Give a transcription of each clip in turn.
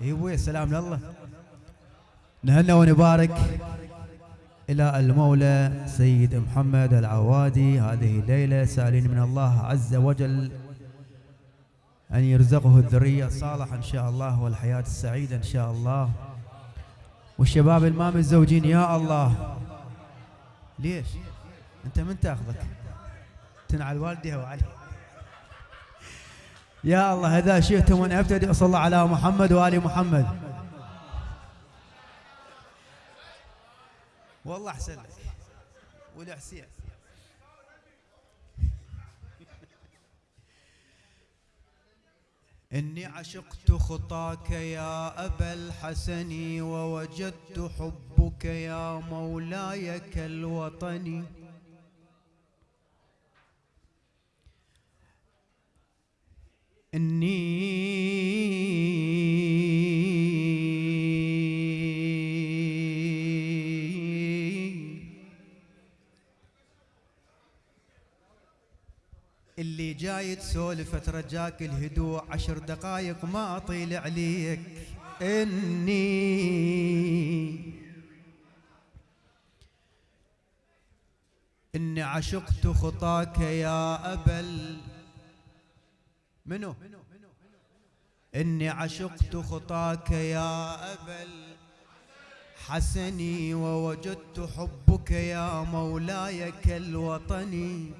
اي أبوي سلام لله. نهنى ونبارك إلى المولى سيد محمد العوادي. هذه الليلة سائلين من الله عز وجل أن يرزقه الذرية الصالحة إن شاء الله والحياة السعيدة إن شاء الله. والشباب الما متزوجين يا الله. ليش؟ أنت من تاخذك؟ تنعل والدها وعلي يا الله إذا شئتم أن أبتدئ صلى على محمد وآل محمد. والله أحسن لك. والحسين إني عشقت خطاك يا أبا الحسن ووجدت حبك يا مولاي كالوطن. إني اللي جاي تسولف ترجاك الهدوء عشر دقايق ما اطيل عليك. اني إني عشقت خطاك يا ابا ال- منو؟ إني عشقت خطاك يا ابا الحسن ووجدت حبك يا مولاي كالوطن.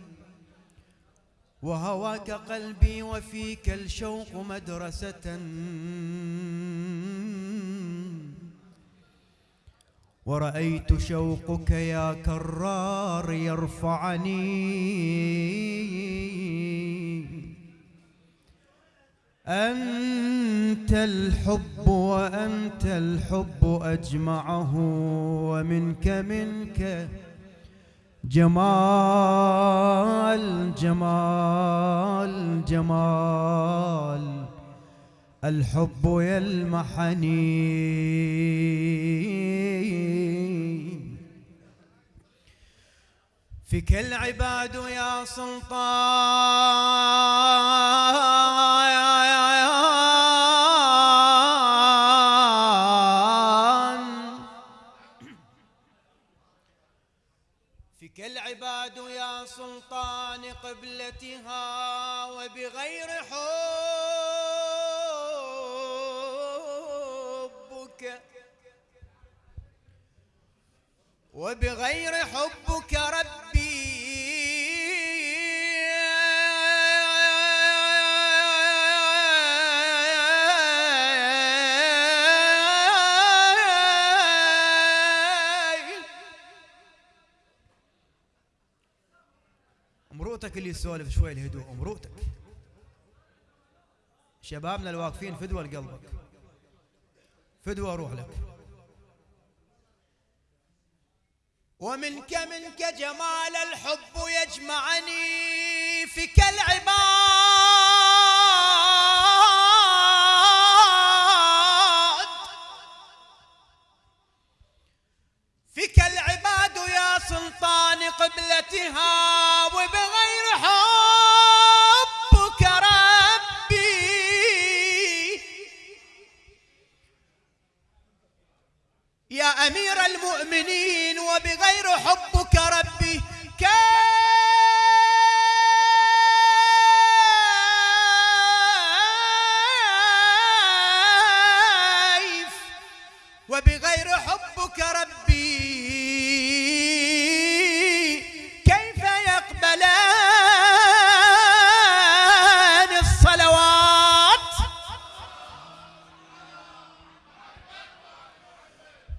وهواك قلبي وفيك الشوق مدرسة. ورأيت شوقك يا كرار يرفعني. أنت الحب وأنت الحب أجمعه ومنك منك جمال جمال جمال. الحب يلمحني. فيك العباد يا سلطان. وبغير حبك ربي. أمرؤتك اللي يسولف شوي الهدوء أمرؤتك. شبابنا الواقفين فدوى لقلبك. فدوى روح لك. ومنك منك جمال الحب يجمعني فيك العباد فيك العباد يا سلطان قبلتها وبغير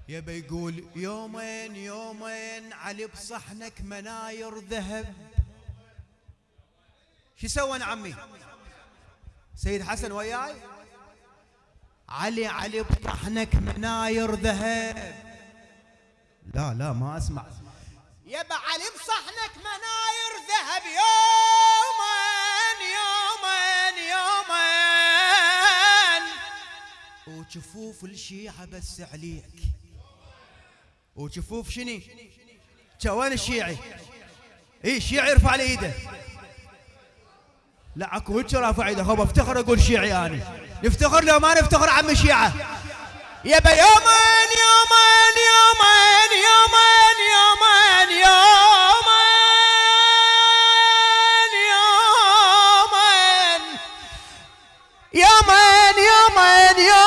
يبي يقول يومين يومين علي بصحنك مناير ذهب. شو سوى عمي؟ سيد حسن وياي؟ علي علي بطحنك مناير ذهب. لا لا ما أسمع. يبا علي بصحنك مناير ذهب. يومين يومين يومين. وجفوف الشيعة بس عليك. وجفوف شني وين الشيعي. اي الشيعي يرفع لي إيده. لا أكو هيك رافع إيده؟ خب افتخر أقول شيعي أنا. نفتخر لو ما نفتخر عم الشيعة. يبا يومين يومين يومين يومين يومين يومين. يومين يومين يومين.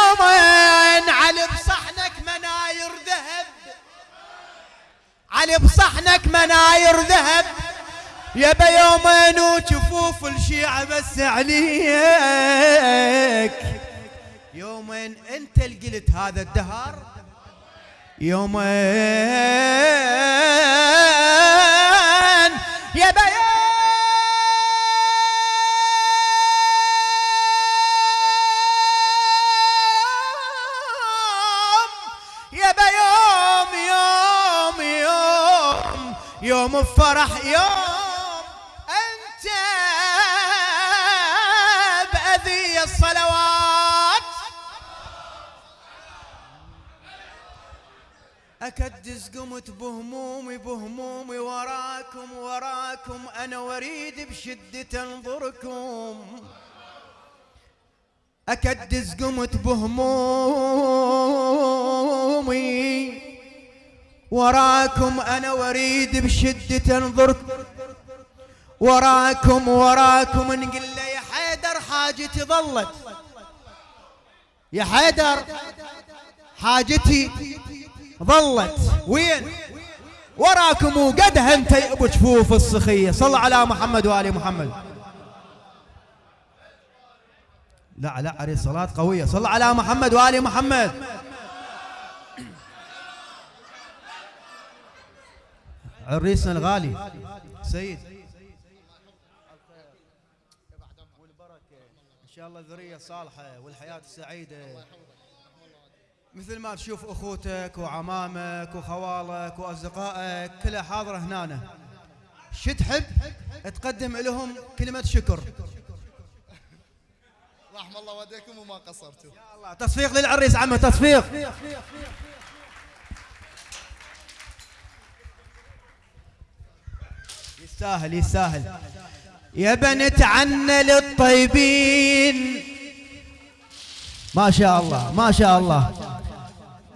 علي بصحنك مناير ذهب. يبا يومين وجفوف الشيعة بس عليك. يومين انت اللي قلت هذا الدهر يومين. يبا يوم يوم بفرح يوم أنت بأذي الصلوات. أكدس قمت بهمومي بهمومي وراكم وراكم. أنا وريد بشدة انظركم. أكدس قمت بهمومي وراكم أنا وريد بشدة أنظركم وراكم وراكم نقول له يا حيدر حاجتي ظلت. يا حيدر حاجتي ظلت. وين؟ وراكم وقدها انت أبو جفوف الصخيه صل على محمد وآل محمد. لا لا عليه الصلاه قوية. صل على محمد وآل محمد. عريسنا الغالي. سيد. شاء الله ذرية صالحة والحياة السعيده مثل ما تشوف أخوتك وعمامك وخوالك وأصدقائك كلها حاضرة هنا شو تحب؟ تقدم لهم كلمة شكر. رحم الله والديكم وما قصرتوا. يا الله. تصفيق للعريس عمه تصفيق. يستاهل يستاهل يا بنت عنا للطيبين. ما شاء الله ما شاء الله.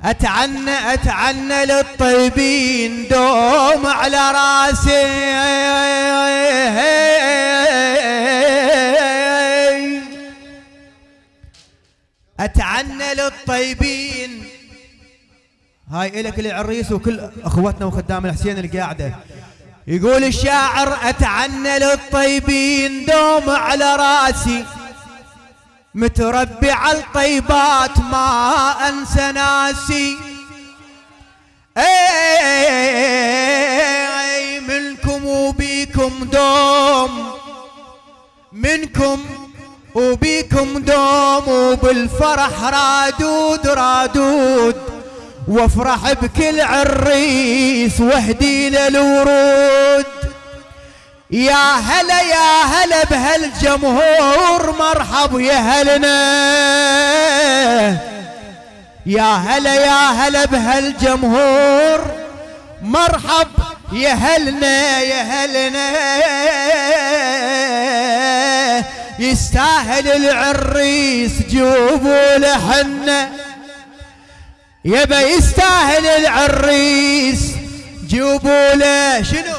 اتعنى اتعنى للطيبين دوم على رأسي. اتعنى للطيبين. هاي إلك العريس وكل اخوتنا وخدام الحسين القاعدة. يقول الشاعر أتعنى للطيبين دوم على رأسي متربي على الطيبات ما أنسى ناسي. أي منكم وبيكم دوم منكم وبيكم دوم وبالفرح رادود رادود. وافرح بكل عريس واهدي للورود يا هلا يا هلا بهالجمهور مرحب يا هلنا. يا هلا يا هلا بهالجمهور مرحب يا هلنا يا هلنا. يستاهل العريس جوبوا لحنا يبا يستاهل العريس جيبوا له شنو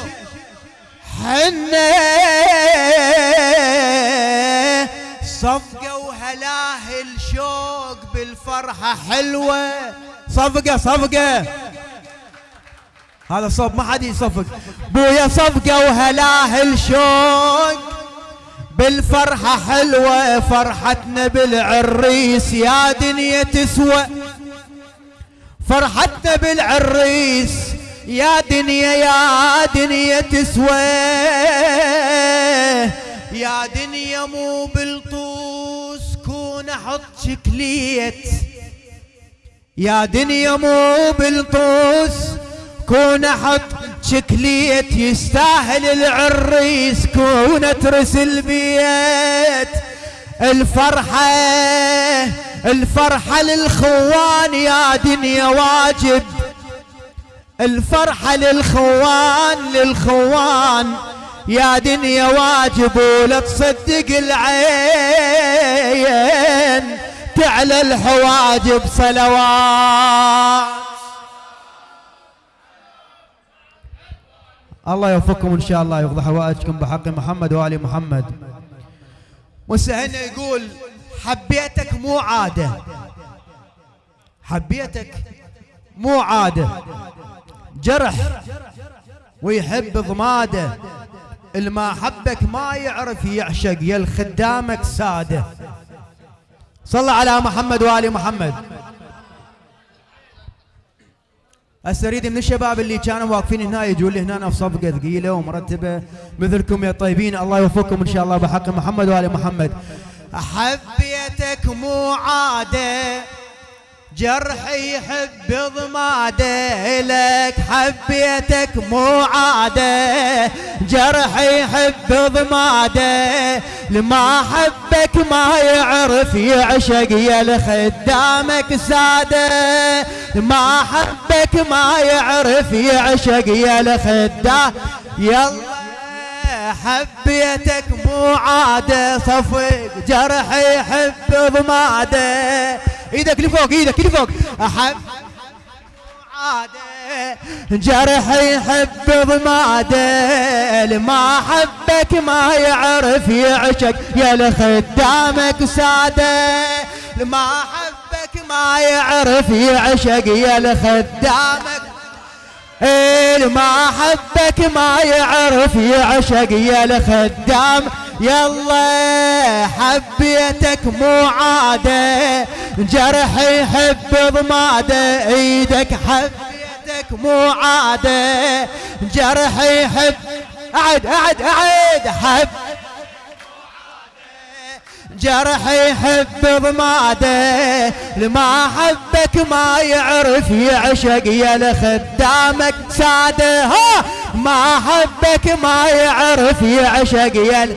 حنا صفقة وهلاه الشوق بالفرحة حلوة. صفقة صفقة. هذا صوب ما حد يصفق. بويا صفقة وهلاه الشوق بالفرحة حلوة. فرحتنا بالعريس يا دنيا تسوى. فرحتنا بالعريس يا دنيا يا دنيا تسوى. يا دنيا مو بالطوس كون أحط شكليت. يا دنيا مو بالطوس كون أحط شكليت. يستاهل العريس كون ترسل بيت. الفرحة الفرحة للخوان يا دنيا واجب. الفرحة للخوان للخوان يا دنيا واجب ولا تصدق العين تعلى الحواجب صلوات. الله يوفقكم إن شاء الله يقضي حوائجكم بحق محمد وآل محمد. وسهلنا يقول حبيتك مو عادة. حبيتك مو عادة. جرح ويحب ضماده اللي ما حبك ما يعرف يعشق يا الخدامك سادة. صلى على محمد وآل محمد. هسه اريد من الشباب اللي كانوا واقفين هنا يجون لي هنا في صفقة ثقيلة ومرتبة. مثلكم يا طيبين الله يوفقكم إن شاء الله بحق محمد وآل محمد. حبيتك مو عادة جرحي يحب ضماده لك حبيتك مو عادة. جرحي يحب ضماده لما حبك ما يعرف يعشق يا لخدامك سادة. لما حبك ما يعرف يعشق يا لخدام يلا حبيتك مو عادة صفق جرحي يحب ضماده إيدك لفوق إيدك لفوق أحب عادة جرح يحب ضماده لما حبك ما يعرف يعشق يا لخدامك سادة. لما حبك ما يعرف يعشق يا لخدامك ما حبك ما يعرف يعشق يا لخدام يلا حبيتك مو عاده جرح يحب ضمادة إيدك حبيتك مو عاده جرح يحب أعد أعد أعد حب جرح يحب ضماده لما حبك ما يعرف يعشق يا لخدامك ساده. ها! ما حبك ما يعرف يعشق يا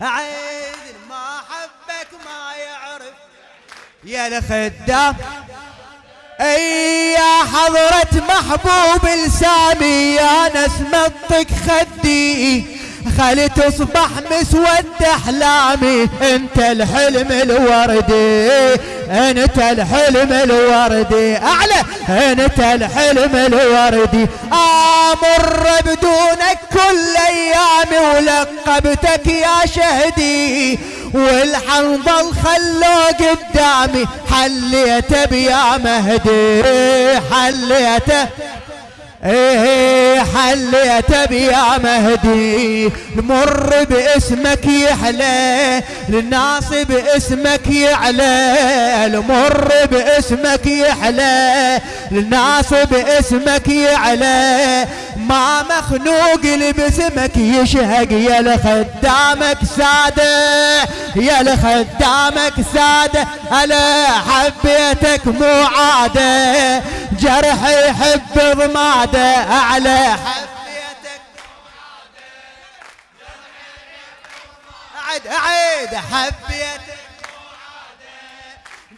عيد ما حبك ما يعرف يا لخدام. أي يا حضرة محبوب السامي يا ناس مطق خدي. خلي تصبح مسود احلامي أنت الحلم الوردي. أنت الحلم الوردي. أعلى أنت الحلم الوردي. آمر بدونك كل ايامي ولقبتك يا شهدي. والحنظل خلو قدامي حليته بيا مهدي. حليته إيه حليت بيا مهدي. نمر باسمك يحلى للناس باسمك يعلى. نمر باسمك يحلى للناس باسمك يعلى. ما مخنوق اللي باسمك يشهق يا لخدامك ساده يا لخدامك ساده. أنا حبيتك مو عاده جرح يحب ضماده أعلى. حبيتك اعد اعد حبيتك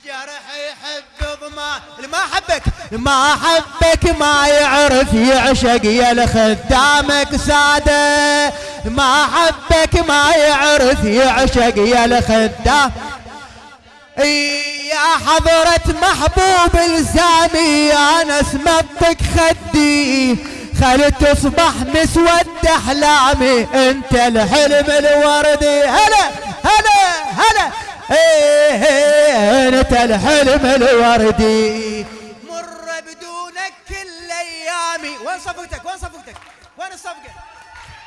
جرح يحب ضما ما حبك ما حبك ما يعرف يعشق يا لخدامك ساده. ما حبك ما يعرف يعشق يا لخدام يا حضرة محبوب الزامي يا ناس مطق خدي. خلي تصبح مسود أحلامي. أنت الحلم الوردي. هلا هلا هلا. إيه, إيه أنت الحلم الوردي. مر بدونك كل أيامي. وين صفقتك وين صفقتك وين الصفقة؟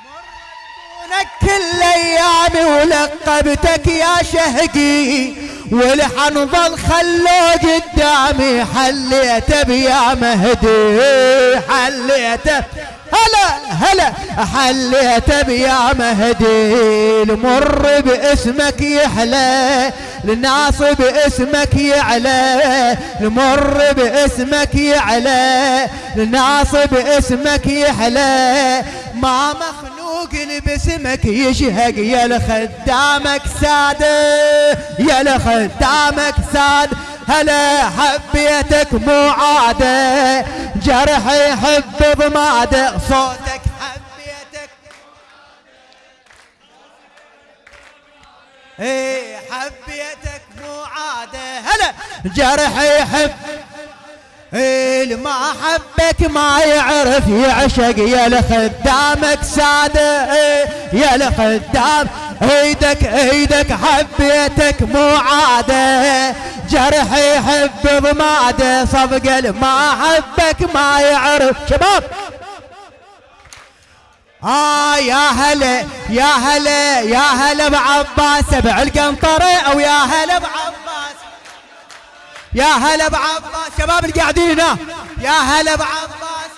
بدونك كل أيامي ولقبتك يا شهقي. والحنظل خلو قدامي حليته بيا مهدي حليته هلا هلا حليت بيا مهدي. المر باسمك يحلى الناس باسمك يعلى. المر باسمك يعلى الناس باسمك يحلى. ما مخلوق اللي باسمك يشهق يا لخدامك ساده يا لخدامك ساد هلا حبيتك مو عاده جرح يحب ضماده صوتك حبيتك. إيه حبيتك مو عاده هلا جرح يحب ما حبك ما يعرف يعشق يا لخدامك ساده يا لخدام إيدك إيدك حبيتك مو عادة. جرح يحب ضماده صفق ما حبك ما يعرف. شباب آه يا هلا يا هلا يا هلا بعباس سبع القنطرة أو يا هلا بعباس يا هلا بعباس شباب اللي قاعدين هنا. يا هلا بعباس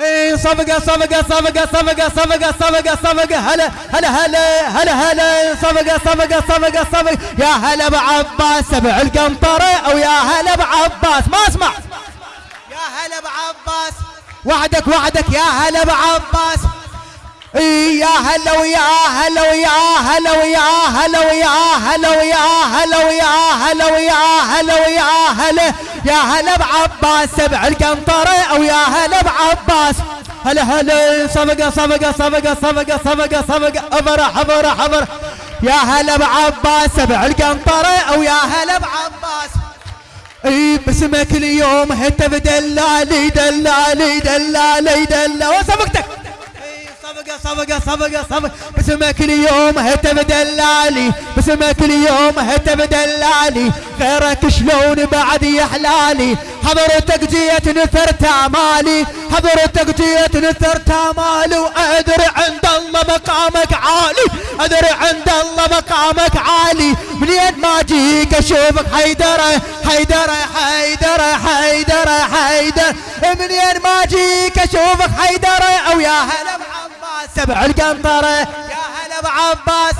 إيه صفقة صفقة صفقة صفقة صفقة صفقة صفقة. هلا هلا هلا هلا هلا. صفقة صفقة صفقة صفقة. يا هلا بعباس سبع القنطرة. أو يا هلا بعباس ما أسمع. يا هلا بعباس وعدك وعدك. يا هلا بعباس يا هلا ويا هلا ويا هلا ويا هلا ويا هلا ويا هلا ويا هلا ويا هلا ويا هلا يا هلا بعباس سبع القنطرة أو يا هلا بعباس. هلا هلا صفقة صفقة صفقة صفقة صفقة صفقة افرح افرح افرح يا هلا بعباس سبع القنطرة أو يا هلا بعباس. إي باسمك اليوم هت بدلالي دلالي دلالي دلالي. وصفقتك. صفقة صفقة صفقة صفقة اليوم هت بدلالي باسمك اليوم هت بدلالي. غيرك شلون بعد يحلالي؟ حضرتك جيت نثرت أمالي. حضرتك جيت نثرت أمالي. وادري عند الله مقامك عالي. ادري عند الله مقامك عالي. منين ما أجيك أشوفك حيدره حيدره حيدره حيدره حيدره منين ما أجيك أشوفك حيدره أو يا هلا سبع القنطرة. يا هلا بعباس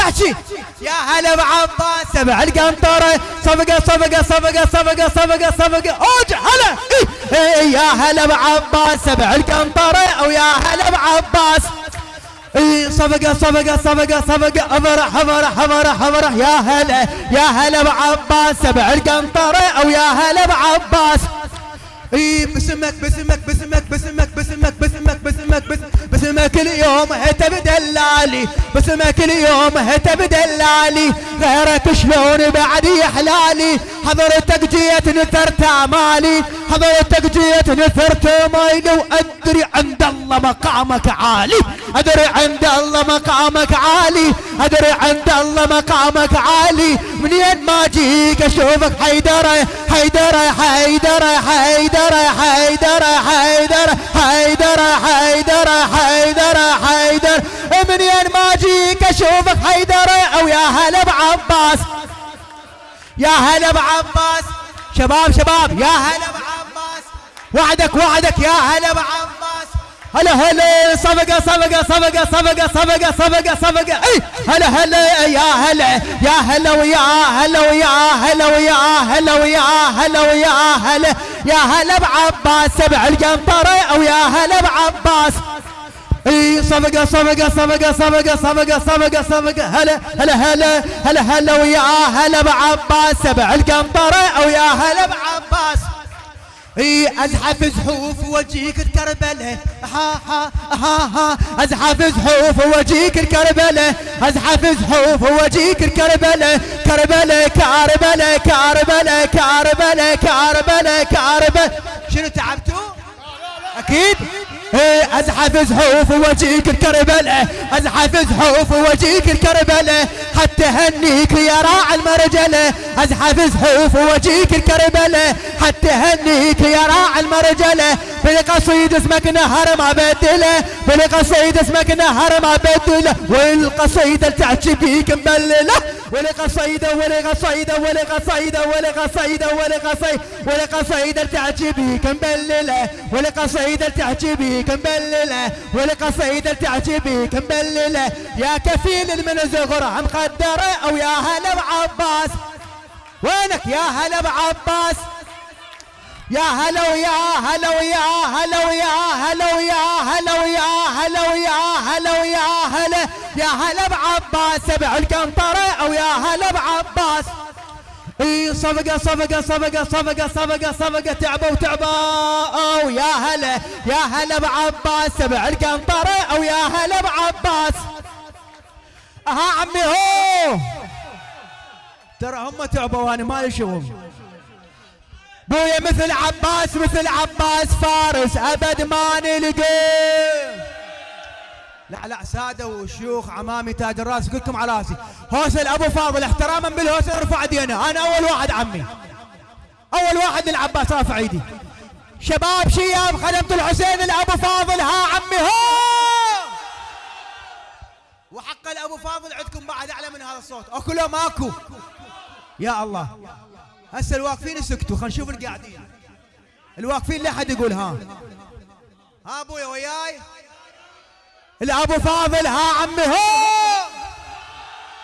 احكي. يا هلا بعباس سبع القنطرة. صفقة صفقة صفقة صفقة صفقة صفقة. أوج هلا. يا هلا بعباس سبع القنطرة. أو يا هلا بعباس صفقة صفقة صفقة صفقة. افرح افرح افرح افرح يا هلا يا هلا بعباس سبع القنطرة. أو يا هلا بعباس اي باسمك باسمك باسمك باسمك باسمك باسمك باسمك باسمك اليوم هت بدلالي. باسمك اليوم هت بدلالي. غيرك شلون بعد يحلالي؟ حضرتك جيت نثرت أمالي. حضرتك جيت نثرت مايلي وأدري عند الله مقامك عالي. أدري عند الله مقامك عالي. أدري عند الله مقامك عالي. منين ما أجيك أشوفك حيدرة حيدرة حيدرة حيدرة. حيدره حيدره حيدره حيدره حيدره حيدره منين ما أجيك أشوفك حيدره أو يا هلا بعباس يا هلا بعباس شباب شباب يا هلا بعباس وعدك وعدك يا هلا بعباس هلا هلا صفقة صفقة صفقة صفقة صفقة صفقة صفقة اي هلا هلا يا هلا يا هلا ويا هلا ويا هلا ويا هلا ويا هلا ويا هلا يا هلا بعباس سبع القنطرة أو يا هلا بعباس اي صفقة صفقة صفقة صفقة صفقة صفقة صفقة هلا هلا هلا هلا هلا ويا هلا بعباس سبع القنطرة أو يا هلا بعباس أزحف زحوف وجيك الكربلة. ها ها ها ها. أزحف زحوف وجيك الكربلة. أزحف زحوف وجيك الكربلة. كربلة كربلة كربلة كربلة كربلة كربلة شنو تعبتوا؟ أكيد. ازحف زحوف وجيك الكربلة ازحف زحوف وجيك الكربلة حتى هنيك يا راعي المرجلة ازحف زحوف وجيك الكربلة حتى هنيك يا راعي المرجلة بالقصيد اسمك نهر ما بدله بالقصيد اسمك نهر ما بدله والقصيدة تحكي بيك مبلله ولقصيدة ولقصيدة ولقصيدة ولقصيدة ولقصيدة ولقصيدة تعجبي كنبلله ولقصيدة تعجبي كنبلله ولقصيدة تعجبي كنبلله يا كفيل من زغر عم قدره أو يا هلا بعباس. وينك يا هلا بعباس؟ يا هلا ويا هلا ويا هلا ويا هلا ويا هلا ويا هلا ويا هلا ويا هلا. يا هلا بعباس سبع القنطرة أو يا هلا بعباس. إي صفقة صفقة صفقة صفقة صفقة صفقة تعبوا تعبوا. يا هلا يا هلا بعباس سبع القنطرة أو يا هلا بعباس. ها عمي هو. ترى هم تعبوا وأنا مالي شغل بويا مثل عباس مثل عباس فارس. أبد ما نلقى. لا لا سادة وشيوخ عمامي تاج الراس كلكم على راسي. هوسل ابو فاضل احتراما بالهوسل ارفع ايدينا أنا أول واحد عمي. أول واحد للعباس رافع إيدي. شباب شياب خدمة الحسين الأبو فاضل. ها عمي هو! وحق الأبو فاضل عندكم بعد أعلى من هذا الصوت. اكو ماكو. يا الله. هسه الواقفين سكتوا خلينا نشوف القاعدين. الواقفين لا حد يقول ها. ها أبويا وياي؟ الأبو فاضل ها عمي هو!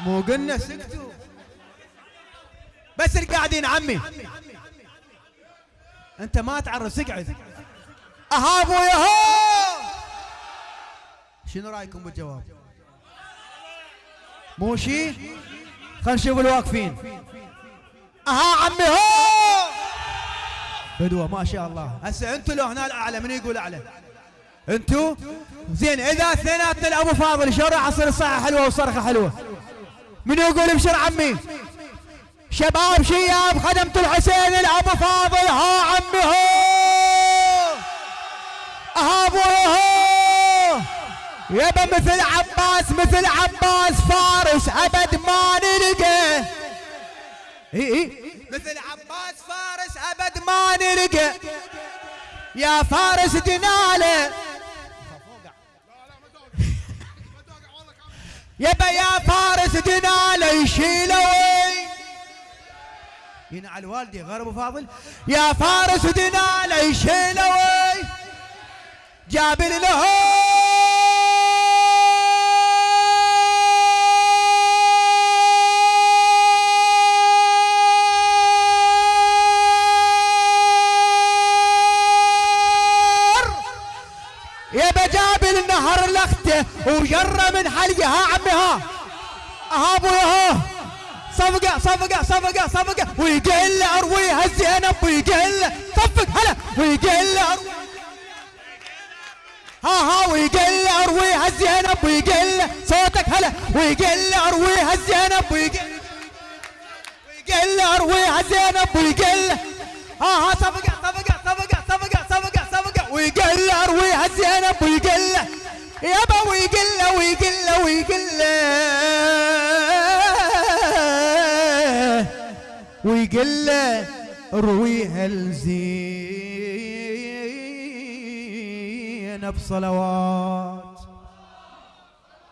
مو قلنا سكتوا. بس القاعدين عمي. أنت ما تعرف اقعد أها أبويا هو! شنو رأيكم بالجواب؟ مو شي؟ خلينا نشوف الواقفين. أها عمي هو! بدوة ما شاء الله. هسه أنتوا لو هنا الأعلى من يقول أعلى؟ أنتوا زين إذا اثنيناتنا الابو فاضل شو راح اصير صحه حلوة وصرخة حلوة. من يقول ابشر عمي؟ شباب شياب خدمة الحسين الابو فاضل ها عمي هو! ها أبوي هو! يبا مثل عباس مثل عباس فارس أبد ما نلقى. اي اي مثل عباس فارس أبد ما نلقى. يا فارس دناله يبا يا فارس دناله يشيلوي ينعى الوالدي غير أبو فاضل. يا فارس دناله يشيلوي جاب له. لخته وجره من حلقة. ها عمي ها. ها ها. صفقة صفقة صفقة صفقة. ويقل ارويها الزينب ويقل صفق هلا. ويقل ها ها. ويقل ارويها الزينب ويقل صوتك هلا. ويقل ارويها الزينب ويقل ويقل ارويها الزينب ويقل ها ها. صفقة صفقة صفقة صفقة صفقة صفقة. ويقل ارويها الزينب ويقل يابا ويقل ويقل ويقل ويقل رويها الزينب صلوات